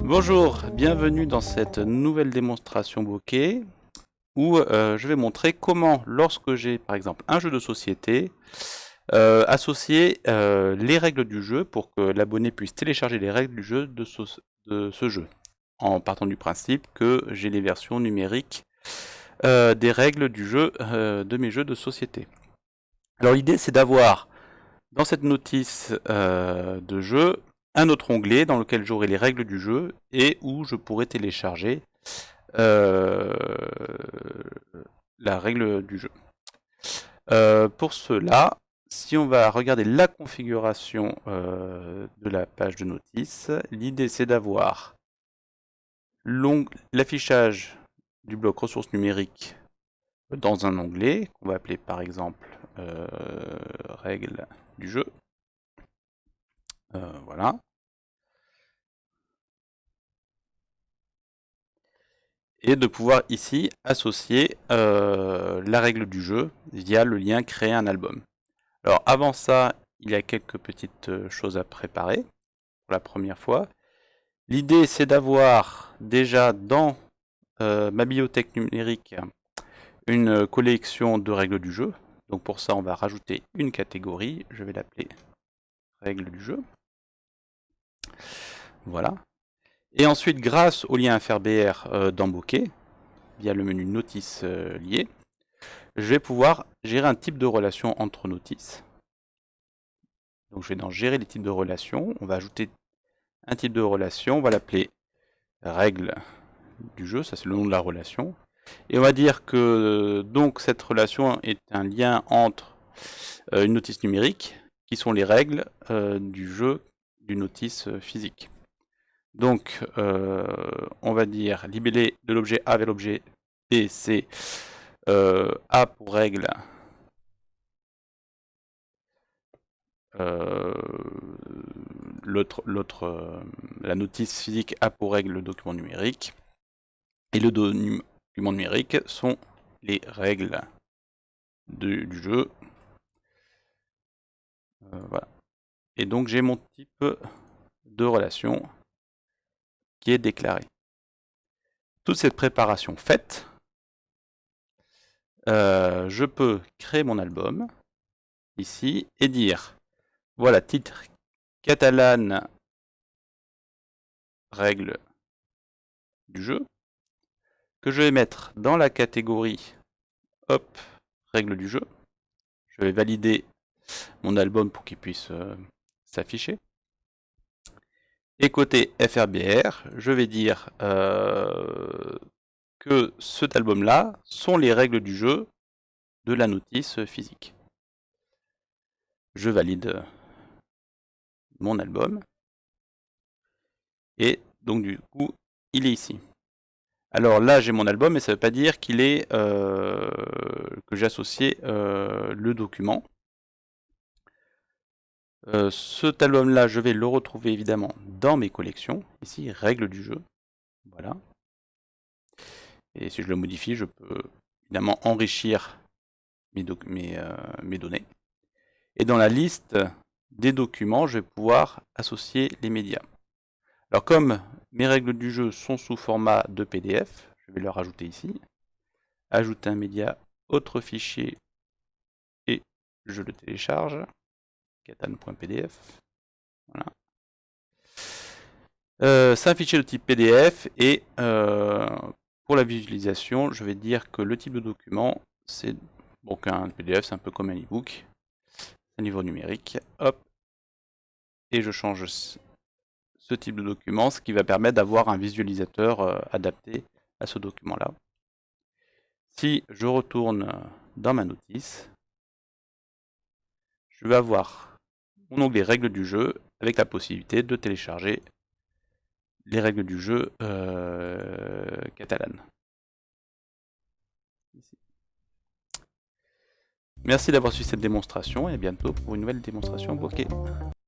Bonjour, bienvenue dans cette nouvelle démonstration bokeh où euh, je vais montrer comment, lorsque j'ai par exemple un jeu de société, euh, associer euh, les règles du jeu pour que l'abonné puisse télécharger les règles du jeu de ce, jeu, en partant du principe que j'ai les versions numériques des règles du jeu de mes jeux de société. Alors l'idée c'est d'avoir dans cette notice de jeu un autre onglet dans lequel j'aurai les règles du jeu et où je pourrai télécharger euh, la règle du jeu. Euh, pour cela, si on va regarder la configuration euh, de la page de notice, l'idée c'est d'avoir l'affichage du bloc ressources numériques dans un onglet qu'on va appeler par exemple règles du jeu. Voilà. et de pouvoir ici associer euh, la règle du jeu via le lien créer un album. Alors avant ça, il y a quelques petites euh, choses à préparer pour la première fois. L'idée c'est d'avoir déjà dans euh, ma bibliothèque numérique une collection de règles du jeu. Donc pour ça on va rajouter une catégorie, je vais l'appeler règles du jeu. Voilà, et ensuite, grâce au lien FRBR euh, via le menu Notice euh, lié, je vais pouvoir gérer un type de relation entre notices. Donc je vais dans Gérer les types de relations. On va ajouter un type de relation. On va l'appeler règle du jeu. Ça, c'est le nom de la relation. Et on va dire que donc cette relation est un lien entre euh, une notice numérique, qui sont les règles du jeu d'une notice physique. Donc, euh, on va dire libellé de l'objet A vers l'objet B, c'est euh, A pour règle. Euh, l'autre, la notice physique A pour règle le document numérique. Et le document numérique sont les règles du jeu. voilà. Et donc j'ai mon type de relation qui est déclaré. Toute cette préparation faite, euh, je peux créer mon album ici et dire voilà titre catalane règle du jeu que je vais mettre dans la catégorie hop règle du jeu. Je vais valider mon album pour qu'il puisse euh, s'afficher. Et côté FRBR, je vais dire euh, que cet album-là sont les règles du jeu de la notice physique. Je valide mon album. Et donc du coup, il est ici. Alors là, j'ai mon album, mais ça ne veut pas dire qu'il est euh, que j'ai associé euh, le document. Euh, cet album-là, je vais le retrouver évidemment dans mes collections. Ici, règles du jeu. Voilà. Et si je le modifie, je peux évidemment enrichir mes, euh, mes données. Et dans la liste des documents, je vais pouvoir associer les médias. Alors comme mes règles du jeu sont sous format de PDF, je vais le rajouter ici. Ajouter un média, autre fichier, et je le télécharge katane.pdf. Voilà. Euh, c'est un fichier de type PDF et euh, pour la visualisation, je vais dire que le type de document, c'est donc un PDF, c'est un peu comme un e-book, un niveau numérique. Hop, et je change ce type de document, ce qui va permettre d'avoir un visualisateur euh, adapté à ce document-là. Si je retourne dans ma notice, je vais avoir mon onglet règles du jeu avec la possibilité de télécharger les règles du jeu euh. Merci d'avoir suivi cette démonstration et à bientôt pour une nouvelle démonstration bokeh.